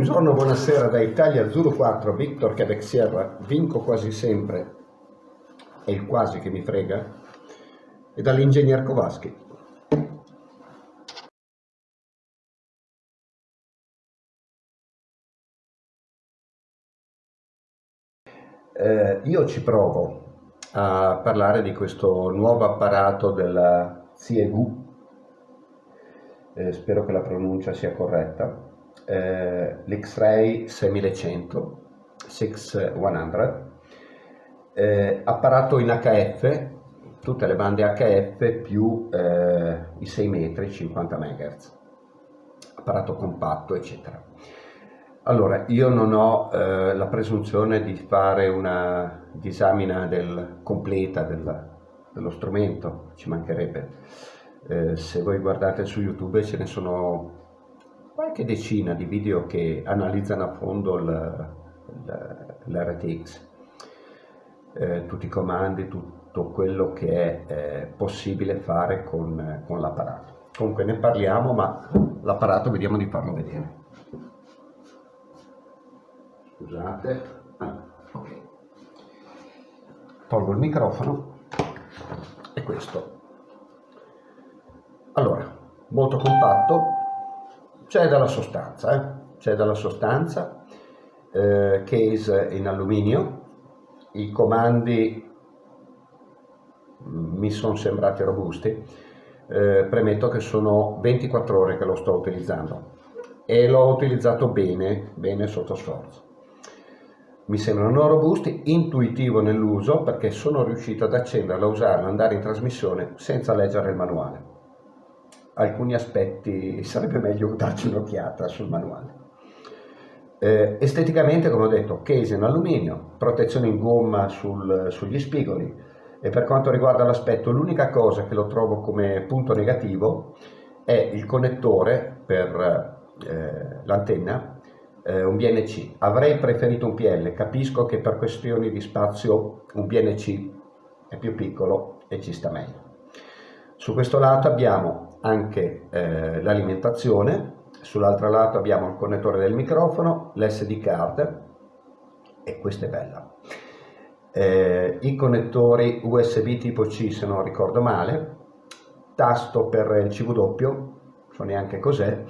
Buongiorno, buonasera da Italia Zulu 4, Victor Quebec Sierra, vinco quasi sempre, è il quasi che mi frega, e dall'ingegner Kowalski. Eh, io ci provo a parlare di questo nuovo apparato della CEU, eh, spero che la pronuncia sia corretta, eh, l'X-Ray 6100, 6100, eh, apparato in HF, tutte le bande HF più eh, i 6 metri, 50 MHz, apparato compatto, eccetera. Allora, io non ho eh, la presunzione di fare una disamina del, completa del, dello strumento, ci mancherebbe. Eh, se voi guardate su YouTube ce ne sono qualche decina di video che analizzano a fondo l'RTX, eh, tutti i comandi, tutto quello che è eh, possibile fare con, con l'apparato. Comunque ne parliamo, ma l'apparato vediamo di farlo vedere. Scusate. Ah, ok. Tolgo il microfono e questo. Allora, molto compatto, c'è della sostanza, eh? c'è della sostanza, eh, case in alluminio, i comandi mm, mi sono sembrati robusti, eh, premetto che sono 24 ore che lo sto utilizzando e l'ho utilizzato bene, bene sotto sforzo. Mi sembrano robusti, intuitivo nell'uso perché sono riuscito ad accenderlo, a usarlo, andare in trasmissione senza leggere il manuale alcuni aspetti sarebbe meglio darci un'occhiata sul manuale. Eh, esteticamente, come ho detto, case in alluminio, protezione in gomma sul, sugli spigoli e per quanto riguarda l'aspetto l'unica cosa che lo trovo come punto negativo è il connettore per eh, l'antenna, eh, un BNC. Avrei preferito un PL, capisco che per questioni di spazio un BNC è più piccolo e ci sta meglio. Su questo lato abbiamo anche eh, l'alimentazione, sull'altro lato abbiamo il connettore del microfono, l'SD card e questa è bella. Eh, I connettori USB tipo C se non ricordo male, tasto per il CW, so neanche cos'è,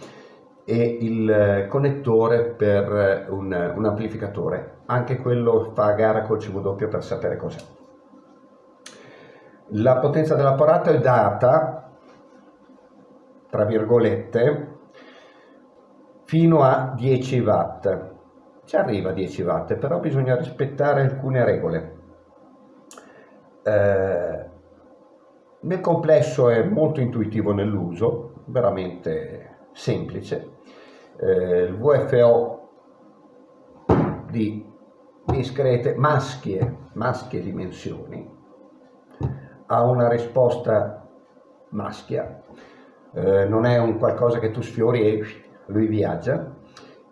e il connettore per un, un, amplificatore, anche quello fa gara col CW per sapere cos'è. La potenza dell'apparato è data tra virgolette, fino a 10 watt. Ci arriva a 10 watt, però bisogna rispettare alcune regole. Eh, nel complesso è molto intuitivo nell'uso, veramente semplice. Eh, il VFO di discrete maschie, maschie dimensioni ha una risposta maschia eh, non è un qualcosa che tu sfiori e lui viaggia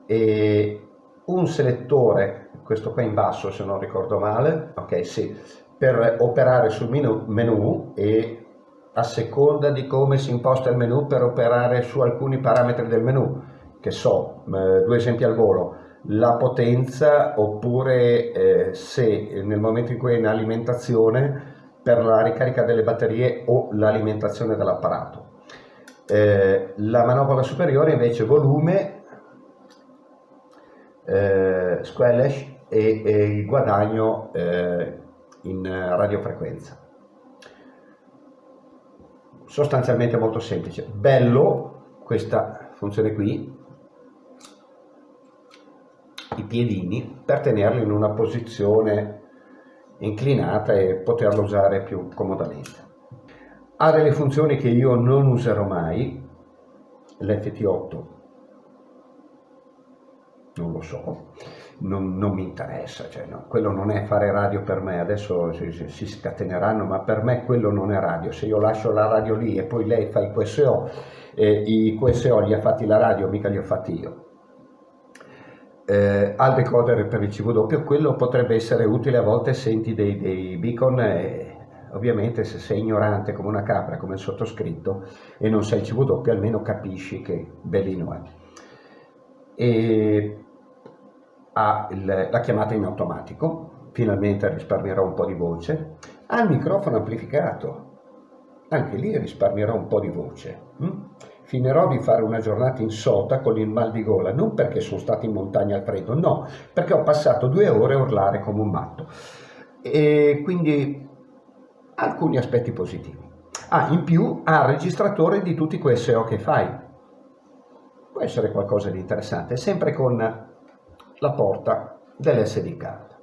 e un selettore, questo qua in basso se non ricordo male, ok sì, per operare sul menu, menu e a seconda di come si imposta il menu per operare su alcuni parametri del menu, che so, due esempi al volo, la potenza oppure eh, se nel momento in cui è in alimentazione per la ricarica delle batterie o l'alimentazione dell'apparato. Eh, la manopola superiore invece volume, eh, squelch e, e, il guadagno eh, in radiofrequenza. Sostanzialmente molto semplice. Bello questa funzione qui, i piedini, per tenerli in una posizione inclinata e poterlo usare più comodamente ha delle funzioni che io non userò mai, l'FT8 non lo so, non, non mi interessa, cioè no, quello non è fare radio per me, adesso si, si, scateneranno, ma per me quello non è radio, se io lascio la radio lì e poi lei fa i QSO, eh, i QSO li ha fatti la radio, mica li ho fatti io. Eh, al decoder per il CW, quello potrebbe essere utile a volte, senti dei, dei beacon e ovviamente se sei ignorante come una capra, come il sottoscritto, e non il CW, almeno capisci che bellino è. E ha il, la chiamata in automatico, finalmente risparmierò un po' di voce, ha il microfono amplificato, anche lì risparmierò un po' di voce. Hm? Finirò di fare una giornata in sota con il mal di gola, non perché sono stato in montagna al freddo, no, perché ho passato due ore a urlare come un matto. E quindi alcuni aspetti positivi. Ah, in più ha il registratore di tutti quei SEO che fai. Può essere qualcosa di interessante, sempre con la porta dell'SD card.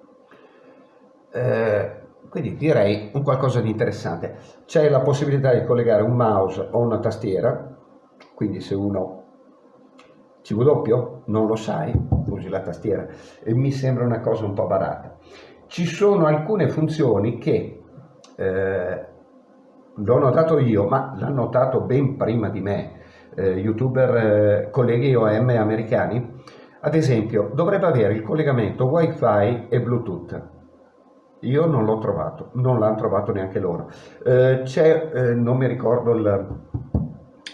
Eh, quindi direi un qualcosa di interessante. C'è la possibilità di collegare un mouse o una tastiera, quindi se uno CV non lo sai, usi la tastiera e mi sembra una cosa un po' barata. Ci sono alcune funzioni che eh, l'ho notato io, ma l'hanno notato ben prima di me, eh, youtuber, eh, colleghi OM americani, ad esempio dovrebbe avere il collegamento wifi e bluetooth io non l'ho trovato, non l'hanno trovato neanche loro. Eh, c'è, eh, non mi ricordo il,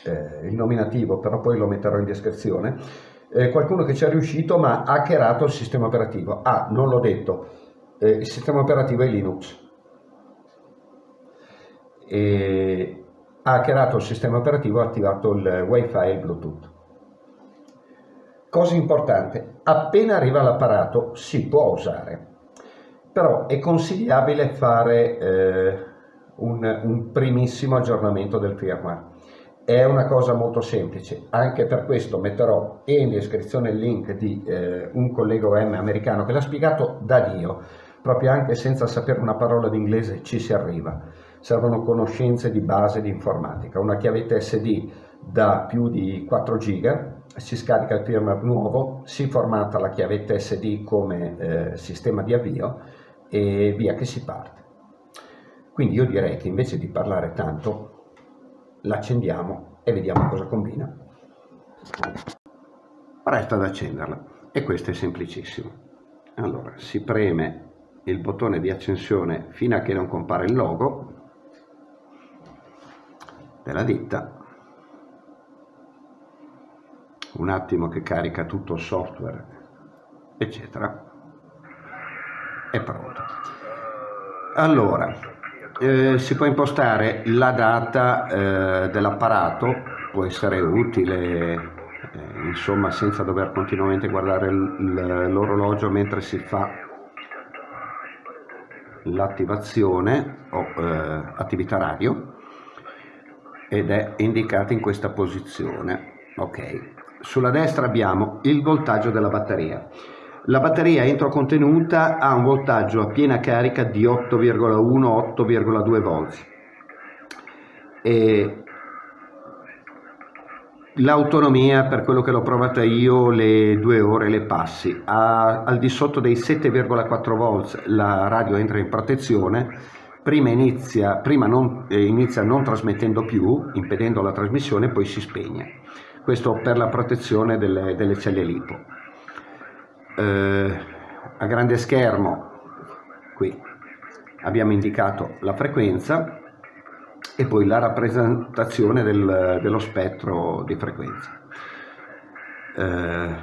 eh, il, nominativo, però poi lo metterò in descrizione, qualcuno che ci è riuscito ma ha hackerato il sistema operativo. Ah, non l'ho detto, il sistema operativo è Linux. E ha hackerato il sistema operativo ha attivato il wifi e il bluetooth. Cosa importante, appena arriva l'apparato si può usare però è consigliabile fare eh, un, un, primissimo aggiornamento del firmware. È una cosa molto semplice, anche per questo metterò in descrizione il link di eh, un collega OM americano che l'ha spiegato da Dio, proprio anche senza sapere una parola di inglese ci si arriva. Servono conoscenze di base di informatica, una chiavetta SD da più di 4 giga, si scarica il firmware nuovo, si formata la chiavetta SD come eh, sistema di avvio e via che si parte. Quindi io direi che invece di parlare tanto, l'accendiamo e vediamo cosa combina. Resta ad accenderla e questo è semplicissimo. Allora, si preme il bottone di accensione fino a che non compare il logo della ditta un attimo che carica tutto il software eccetera. È pronto. Allora, eh, si può impostare la data eh, dell'apparato, può essere utile, eh, insomma, senza dover continuamente guardare l'orologio mentre si fa l'attivazione o eh, attività radio ed è indicata in questa posizione. Ok, sulla destra abbiamo il voltaggio della batteria. La batteria entro contenuta ha un voltaggio a piena carica di 8,1-8,2 volt. L'autonomia, per quello che l'ho provata io, le due ore le passi. A, al di sotto dei 7,4 volt la radio entra in protezione, prima, inizia, prima non, eh, inizia non trasmettendo più, impedendo la trasmissione, poi si spegne. Questo per la protezione delle, delle celle lipo eh, a grande schermo qui abbiamo indicato la frequenza e poi la rappresentazione del, dello spettro di frequenza. Eh,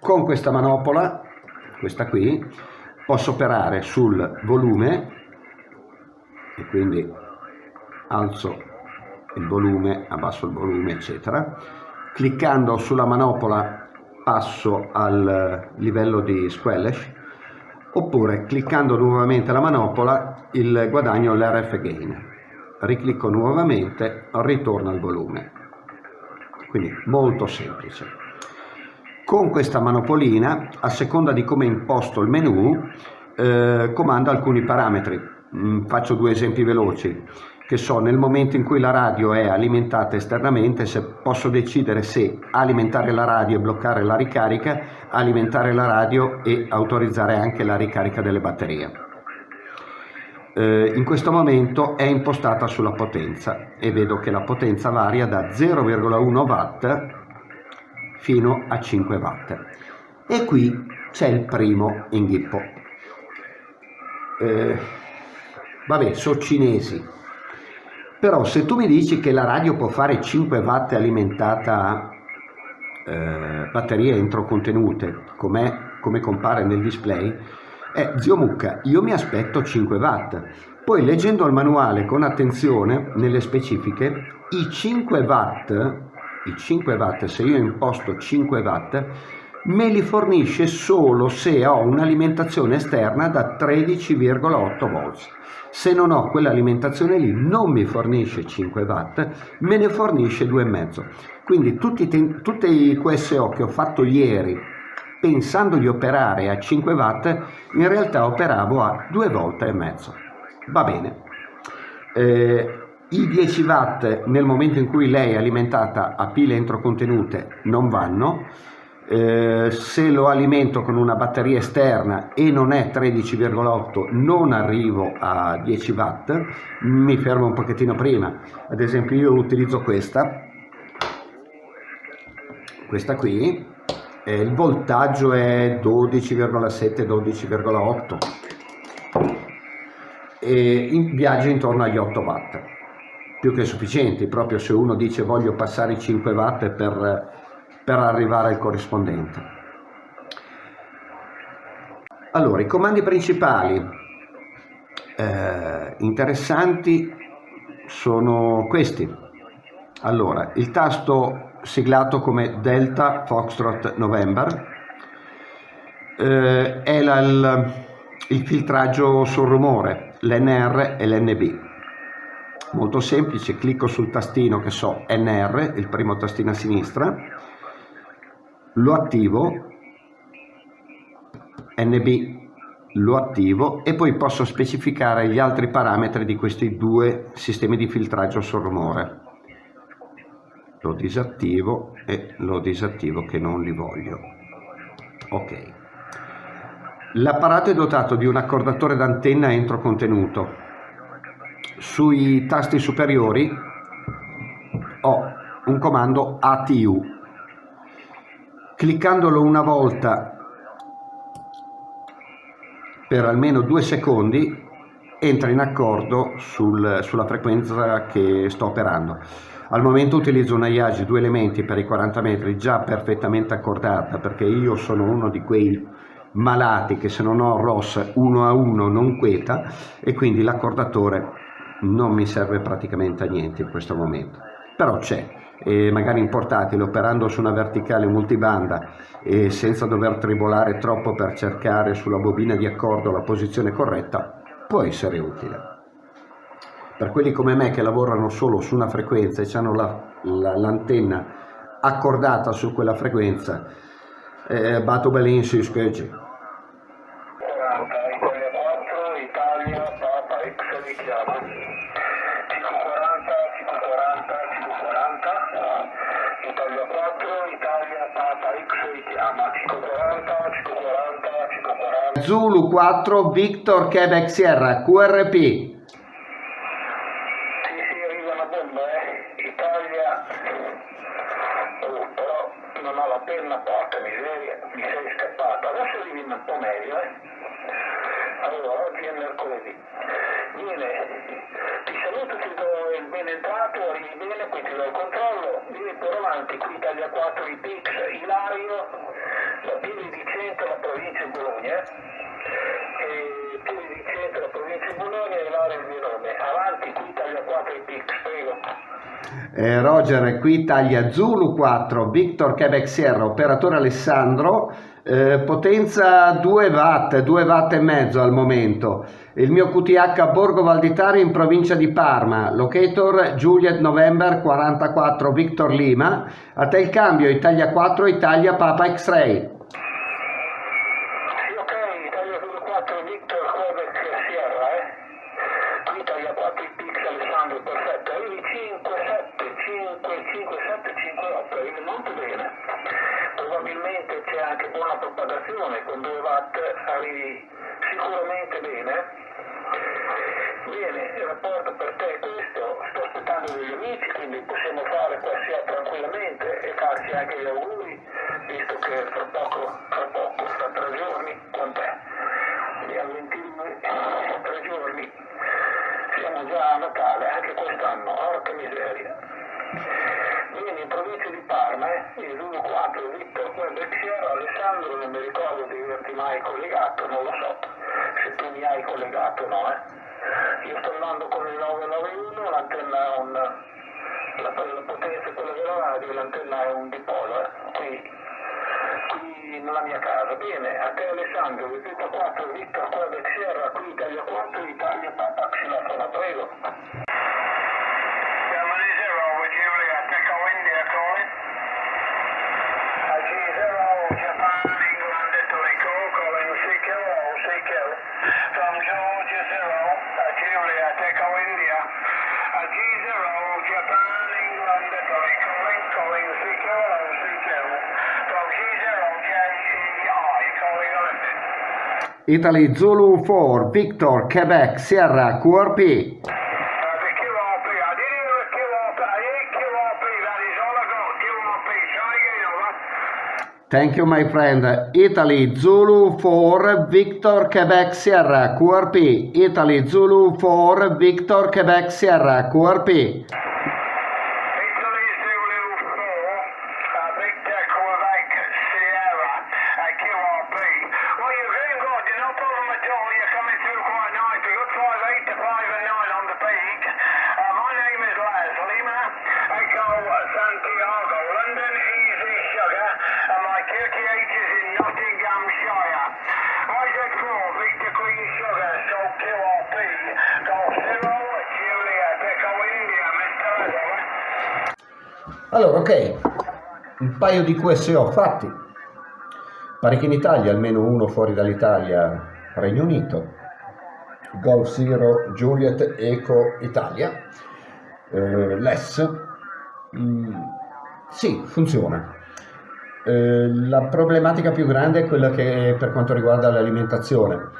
con questa manopola, questa qui, posso operare sul volume e quindi alzo il volume, abbasso il volume, eccetera. Cliccando sulla manopola passo al livello di squelch. Oppure cliccando nuovamente la manopola il guadagno l'RF gain. Riclicco nuovamente ritorno al volume. Quindi molto semplice. Con questa manopolina a seconda di come imposto il menu eh, comando alcuni parametri mm, faccio due esempi veloci che so nel momento in cui la radio è alimentata esternamente se posso decidere se alimentare la radio e bloccare la ricarica, alimentare la radio e autorizzare anche la ricarica delle batterie. Eh, in questo momento è impostata sulla potenza e vedo che la potenza varia da 0,1 watt fino a 5 watt e qui c'è il primo inghippo. Eh, vabbè, sono cinesi, però se tu mi dici che la radio può fare 5 watt alimentata a eh, batterie entro contenute, com'è come compare nel display, è zio Mucca, io mi aspetto 5 watt. Poi leggendo il manuale con attenzione nelle specifiche, i 5 watt, i 5 watt, se io imposto 5 watt, me li fornisce solo se ho un'alimentazione esterna da 13,8 volts. Se non ho quell'alimentazione lì non mi fornisce 5 watt, me ne fornisce 2,5. Quindi tutti, tutti i QSO che ho fatto ieri pensando di operare a 5 watt, in realtà operavo a 2 volte e mezzo. Va bene. Eh, I 10 watt nel momento in cui lei è alimentata a pile entrocontenute non vanno, eh, se lo alimento con una batteria esterna e non è 13,8 non arrivo a 10 watt mi fermo un pochettino prima. Ad esempio io utilizzo questa. Questa qui. Eh, il voltaggio è 12,7 12,8 e in, viaggia intorno agli 8 watt. Più che sufficienti proprio se uno dice voglio passare i 5 watt per per arrivare al corrispondente. Allora, i comandi principali eh, interessanti sono questi. Allora, il tasto siglato come Delta Foxtrot November eh, è la, il, il filtraggio sul rumore, l'NR e l'NB. Molto semplice, clicco sul tastino che so NR, il primo tastino a sinistra, lo attivo NB lo attivo e poi posso specificare gli altri parametri di questi due sistemi di filtraggio sul rumore lo disattivo e lo disattivo che non li voglio. Ok. L'apparato è dotato di un accordatore d'antenna entro contenuto sui tasti superiori ho un comando ATU cliccandolo una volta per almeno due secondi entra in accordo sul, sulla frequenza che sto operando. Al momento utilizzo una IAGI due elementi per i 40 metri già perfettamente accordata perché io sono uno di quei malati che se non ho ROS 1 a 1 non queta e quindi l'accordatore non mi serve praticamente a niente in questo momento. Però c'è, e magari in portatile operando su una verticale multibanda e senza dover tribolare troppo per cercare sulla bobina di accordo la posizione corretta può essere utile. Per quelli come me che lavorano solo su una frequenza e hanno l'antenna la, la, accordata su quella frequenza, eh, batto belin sui scheggi. Zulu 4 Victor Quebec Sierra QRP sì sì arriva una bomba eh Italia oh, però non ho la penna miseria mi sei scappato adesso arrivi un po' meglio. Eh allora oggi è mercoledì bene ti saluto ti do il ben arrivi bene poi ti do il controllo. Vieni per avanti qui Italia 4 i Ilario la Pili di Centro la eh, Roger, qui Italia Zulu 4, Victor Quebec Sierra, operatore Alessandro, eh, potenza 2 watt, 2 watt e mezzo al momento. Il mio QTH Borgo Valditari in provincia di Parma, locator Juliet November 44 Victor Lima, a te il cambio Italia 4 Italia Papa X-Ray. Propagazione con 2 watt arrivi sicuramente bene. Bene, il rapporto per te è questo, sto aspettando degli amici, quindi possiamo fare qualsiasi tranquillamente e farci anche gli auguri, 1 4 Victor Quebec Alessandro non mi ricordo di averti mai collegato, non lo so, se tu mi hai collegato no, eh. Io sto andando con il 991, l'antenna è un, la, la potenza è quella della radio, l'antenna è un dipolo, eh. qui, qui nella mia casa. Bene, a te Alessandro, Vipita 4, Victor Quebec Sierra, qui Italia 4, Italia Papa Xilofona, prego. Italy Zulu 4 Victor Quebec Sierra QRP Thank you my friend. Italy Zulu 4 Victor Quebec Sierra QRP Italy Zulu 4 Victor Quebec Sierra QRP Allora, ok, un paio di QSO fatti, parecchi in Italia, almeno uno fuori dall'Italia, Regno Unito, Golf Zero Juliet Eco Italia, eh, LES, mm, sì, funziona. Eh, la problematica più grande è quella che per quanto riguarda l'alimentazione.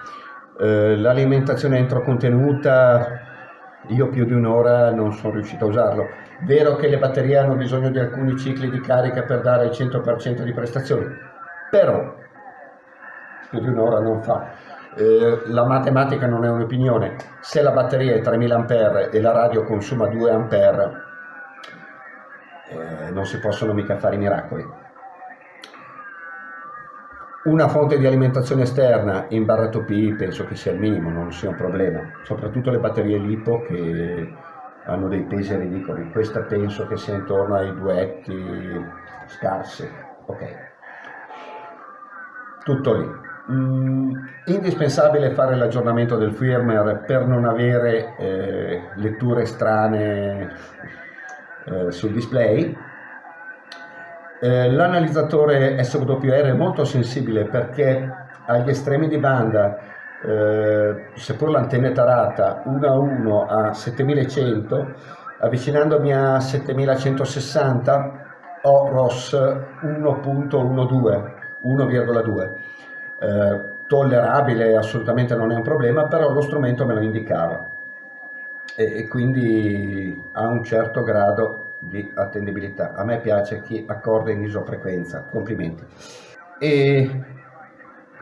Eh, l'alimentazione entro contenuta io più di un'ora non sono riuscito a usarlo. Vero che le batterie hanno bisogno di alcuni cicli di carica per dare il 100% di prestazioni, però più di un'ora non fa. Eh, la matematica non è un'opinione, se la batteria è 3000 A e la radio consuma 2 A, eh, non si possono mica fare i miracoli. Una fonte di alimentazione esterna in barra P penso che sia il minimo, non sia un problema, soprattutto le batterie LiPo che hanno dei pesi ridicoli, questa penso che sia intorno ai duetti scarsi, ok. Tutto lì. Mm, indispensabile fare l'aggiornamento del firmware per non avere eh, letture strane eh, sul display eh, l'analizzatore SWR è molto sensibile perché agli estremi di banda, eh, seppur l'antenna è tarata 1 a 1 a 7100, avvicinandomi a 7160 ho ROS 1.12, 1,2. Eh, tollerabile, assolutamente non è un problema, però lo strumento me lo indicava e, e quindi ha un certo grado di attendibilità. A me piace chi accorda in isofrequenza, complimenti. E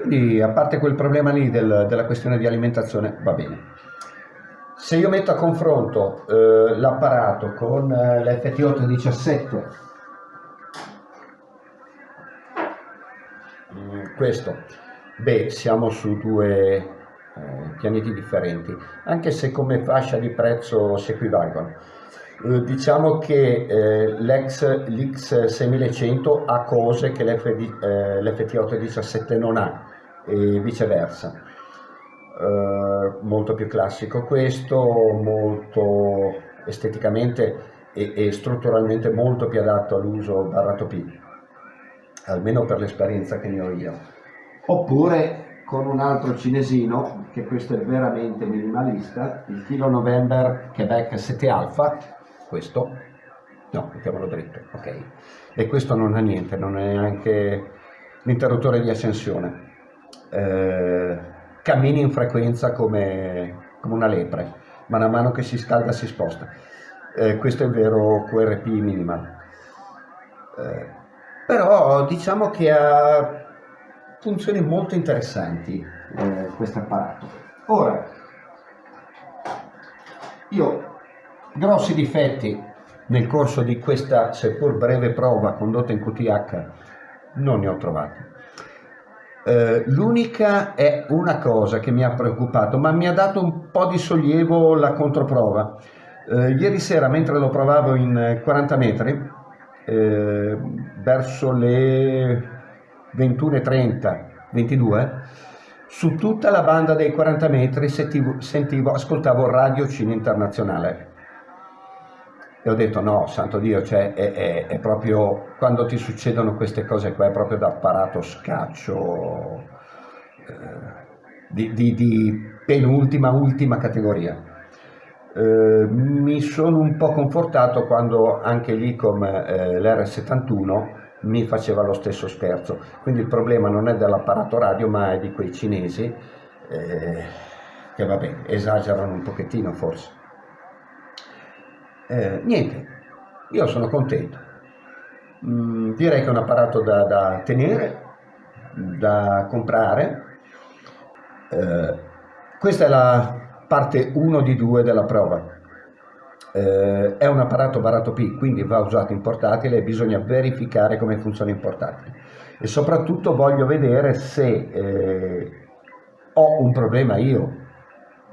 quindi a parte quel problema lì del, della questione di alimentazione va bene. Se io metto a confronto eh, l'apparato con eh, l'FT817, mm, questo, beh, siamo su due eh, pianeti differenti, anche se come fascia di prezzo si equivalgono. Eh, diciamo che eh, l'X6100 ha cose che l'FT817 eh, non ha e viceversa. Eh, molto più classico questo, molto esteticamente e, e strutturalmente molto più adatto all'uso barrato P, almeno per l'esperienza che ne ho io. Oppure con un altro cinesino, che questo è veramente minimalista, il Kilo November Quebec 7 Alpha, questo no, mettiamolo dritto, ok. E questo non ha niente, non è neanche l'interruttore di accensione. Eh, cammini in frequenza come, come, una lepre, man mano che si scalda si sposta. Eh, questo è il vero QRP minimal. Eh, però diciamo che ha funzioni molto interessanti eh, questo apparato. Ora, io Grossi difetti nel corso di questa seppur breve prova condotta in QTH non ne ho trovati. Eh, l'unica è una cosa che mi ha preoccupato, ma mi ha dato un po' di sollievo la controprova. Eh, ieri sera, mentre lo provavo in 40 metri, eh, verso le 21.30, 22, su tutta la banda dei 40 metri sentivo, sentivo ascoltavo Radio Cine Internazionale e ho detto no, santo Dio, cioè è, è, è, proprio quando ti succedono queste cose qua è proprio da apparato scaccio eh, di, di, di, penultima, ultima categoria. Eh, mi sono un po' confortato quando anche l'ICOM, eh, l'R71, mi faceva lo stesso scherzo. Quindi il problema non è dell'apparato radio ma è di quei cinesi eh, che vabbè, esagerano un pochettino forse. Eh, niente, io sono contento. Mm, direi che è un apparato da, da tenere, da comprare. Eh, questa è la parte 1 di 2 della prova. Eh, è un apparato barato P, quindi va usato in portatile e bisogna verificare come funziona in portatile. E soprattutto voglio vedere se eh, ho un problema io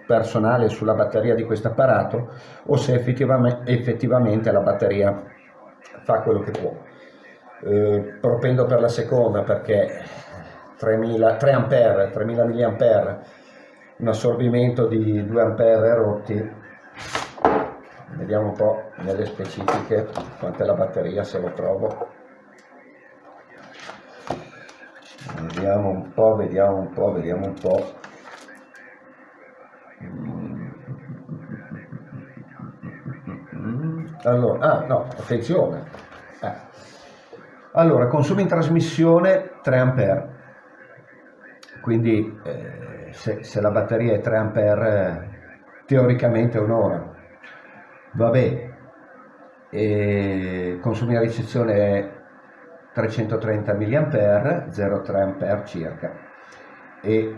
personale sulla batteria di questo apparato o se effettivamente, effettivamente la batteria fa quello che può. Eh, propendo per la seconda perché 3000, 3 A, 3000 mAh, un assorbimento di 2 A rotti, vediamo un po' nelle specifiche quant'è la batteria se lo trovo. Vediamo un po', vediamo un po', vediamo un po'. Allora, ah no, attenzione. Eh. Allora, consumo in trasmissione 3 A. Quindi eh, se, se, la batteria è 3 A, teoricamente è un'ora. Vabbè, e consumo in ricezione è 330 mA, 0,3 A circa. E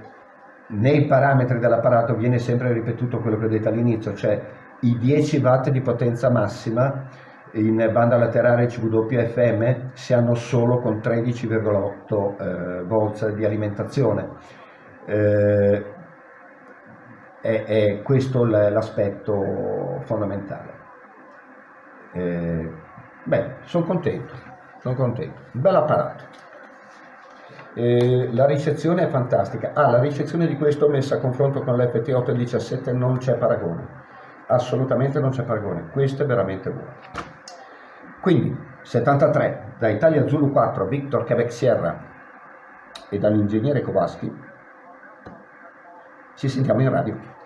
nei parametri dell'apparato viene sempre ripetuto quello che ho detto all'inizio, cioè i 10 watt di potenza massima in banda laterale CWFM si hanno solo con 13,8 eh, volts di alimentazione. Eh, è, è, questo l'aspetto fondamentale. Eh, beh, sono contento, sono contento. Un bel apparato. Eh, la ricezione è fantastica. Ah, la ricezione di questo messa a confronto con l'FT817 non c'è paragone assolutamente non c'è paragone, questo è veramente buono. Quindi 73 da Italia Zulu 4 Victor Quebec Sierra e dall'ingegnere Kowalski ci sentiamo in radio.